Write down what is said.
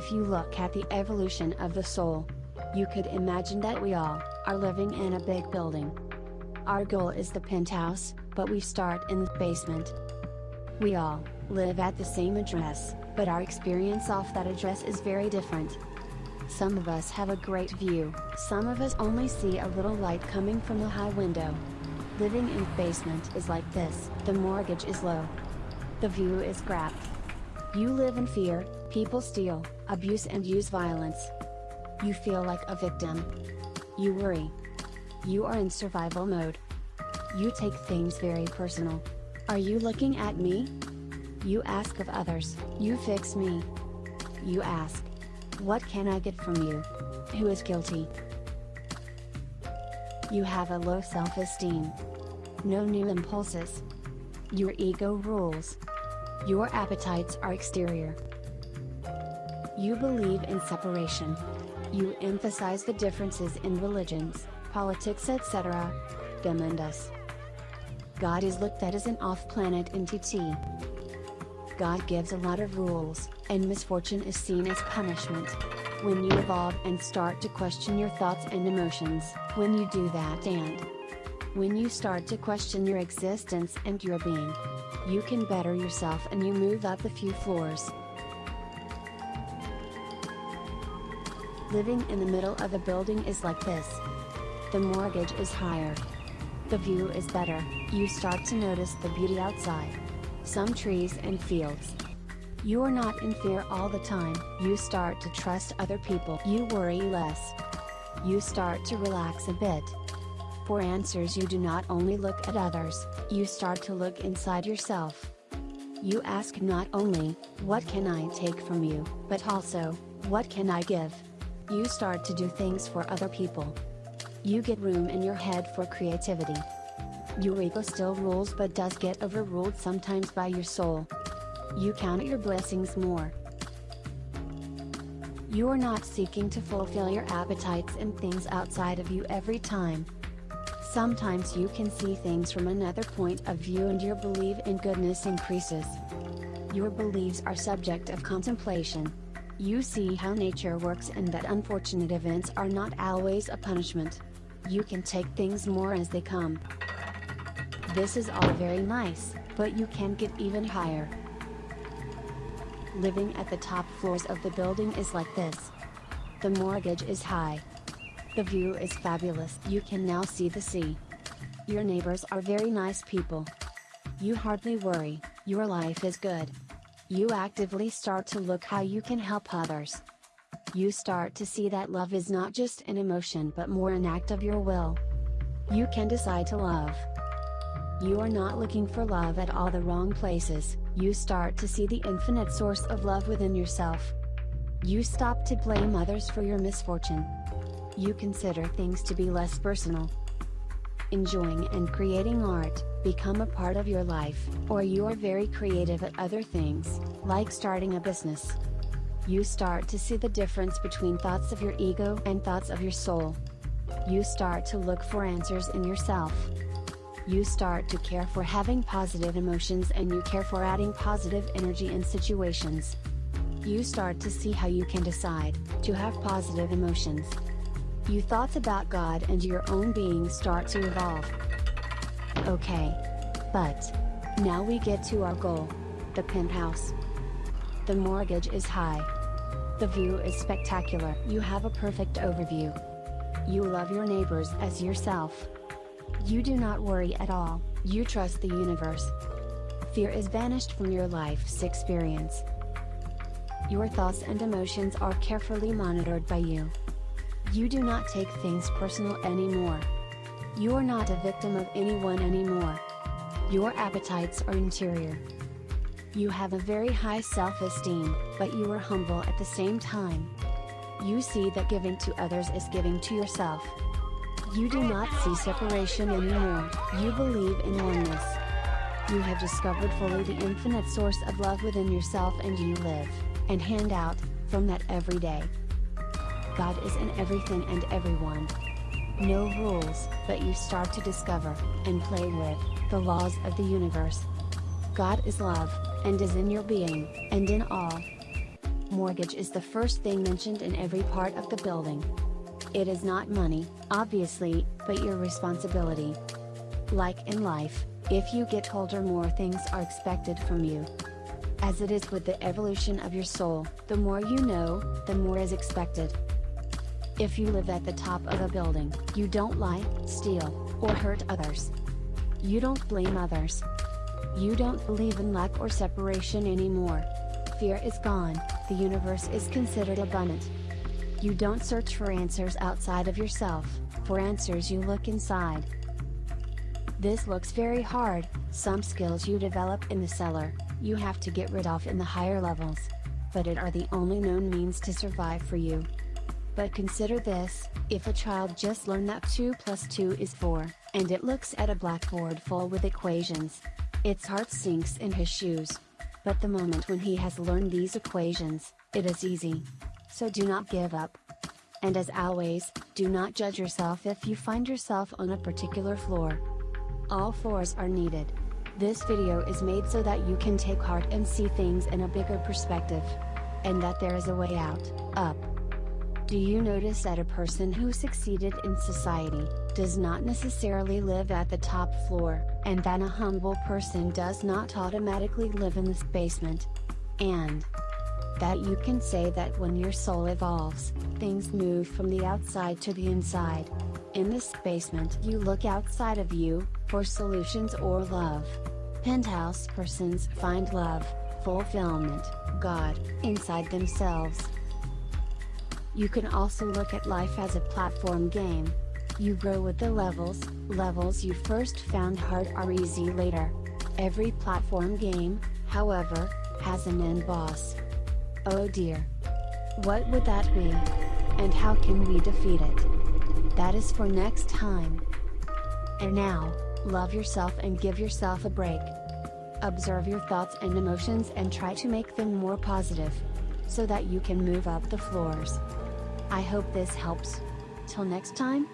If you look at the evolution of the soul, you could imagine that we all are living in a big building. Our goal is the penthouse, but we start in the basement. We all live at the same address, but our experience off that address is very different. Some of us have a great view, some of us only see a little light coming from the high window. Living in the basement is like this, the mortgage is low. The view is crap. You live in fear, people steal, abuse and use violence. You feel like a victim. You worry. You are in survival mode. You take things very personal. Are you looking at me? You ask of others, you fix me. You ask, what can I get from you? Who is guilty? You have a low self-esteem. No new impulses. Your ego rules. Your appetites are exterior. You believe in separation. You emphasize the differences in religions, politics etc. Demandus. God is looked at as an off-planet entity. God gives a lot of rules, and misfortune is seen as punishment. When you evolve and start to question your thoughts and emotions, when you do that and when you start to question your existence and your being, you can better yourself and you move up a few floors. Living in the middle of a building is like this. The mortgage is higher. The view is better, you start to notice the beauty outside. Some trees and fields, you are not in fear all the time, you start to trust other people. You worry less. You start to relax a bit. For answers you do not only look at others, you start to look inside yourself. You ask not only, what can I take from you, but also, what can I give? You start to do things for other people. You get room in your head for creativity. Your ego still rules but does get overruled sometimes by your soul. You count your blessings more. You are not seeking to fulfill your appetites and things outside of you every time. Sometimes you can see things from another point of view and your belief in goodness increases. Your beliefs are subject of contemplation. You see how nature works and that unfortunate events are not always a punishment. You can take things more as they come. This is all very nice, but you can get even higher. Living at the top floors of the building is like this. The mortgage is high. The view is fabulous. You can now see the sea. Your neighbors are very nice people. You hardly worry, your life is good. You actively start to look how you can help others. You start to see that love is not just an emotion but more an act of your will. You can decide to love. You are not looking for love at all the wrong places, you start to see the infinite source of love within yourself. You stop to blame others for your misfortune. You consider things to be less personal. Enjoying and creating art, become a part of your life, or you are very creative at other things, like starting a business. You start to see the difference between thoughts of your ego and thoughts of your soul. You start to look for answers in yourself. You start to care for having positive emotions and you care for adding positive energy in situations. You start to see how you can decide to have positive emotions. You thoughts about God and your own being start to evolve. Okay. But, now we get to our goal. The penthouse. The mortgage is high. The view is spectacular. You have a perfect overview. You love your neighbors as yourself. You do not worry at all, you trust the universe. Fear is vanished from your life's experience. Your thoughts and emotions are carefully monitored by you. You do not take things personal anymore. You are not a victim of anyone anymore. Your appetites are interior. You have a very high self-esteem, but you are humble at the same time. You see that giving to others is giving to yourself. You do not see separation anymore, you believe in oneness. You have discovered fully the infinite source of love within yourself and you live, and hand out, from that every day. God is in everything and everyone. No rules, but you start to discover, and play with, the laws of the universe. God is love, and is in your being, and in all. Mortgage is the first thing mentioned in every part of the building. It is not money, obviously, but your responsibility. Like in life, if you get older more things are expected from you. As it is with the evolution of your soul, the more you know, the more is expected. If you live at the top of a building, you don't lie, steal, or hurt others. You don't blame others. You don't believe in luck or separation anymore. Fear is gone, the universe is considered abundant. You don't search for answers outside of yourself, for answers you look inside. This looks very hard, some skills you develop in the cellar, you have to get rid of in the higher levels. But it are the only known means to survive for you. But consider this, if a child just learned that 2 plus 2 is 4, and it looks at a blackboard full with equations. Its heart sinks in his shoes. But the moment when he has learned these equations, it is easy. So do not give up. And as always, do not judge yourself if you find yourself on a particular floor. All floors are needed. This video is made so that you can take heart and see things in a bigger perspective. And that there is a way out, up. Do you notice that a person who succeeded in society, does not necessarily live at the top floor, and that a humble person does not automatically live in this basement? And that you can say that when your soul evolves, things move from the outside to the inside. In this basement you look outside of you, for solutions or love. Penthouse persons find love, fulfillment, God, inside themselves. You can also look at life as a platform game. You grow with the levels, levels you first found hard are easy later. Every platform game, however, has an end boss. Oh dear. What would that be? And how can we defeat it? That is for next time. And now, love yourself and give yourself a break. Observe your thoughts and emotions and try to make them more positive. So that you can move up the floors. I hope this helps. Till next time,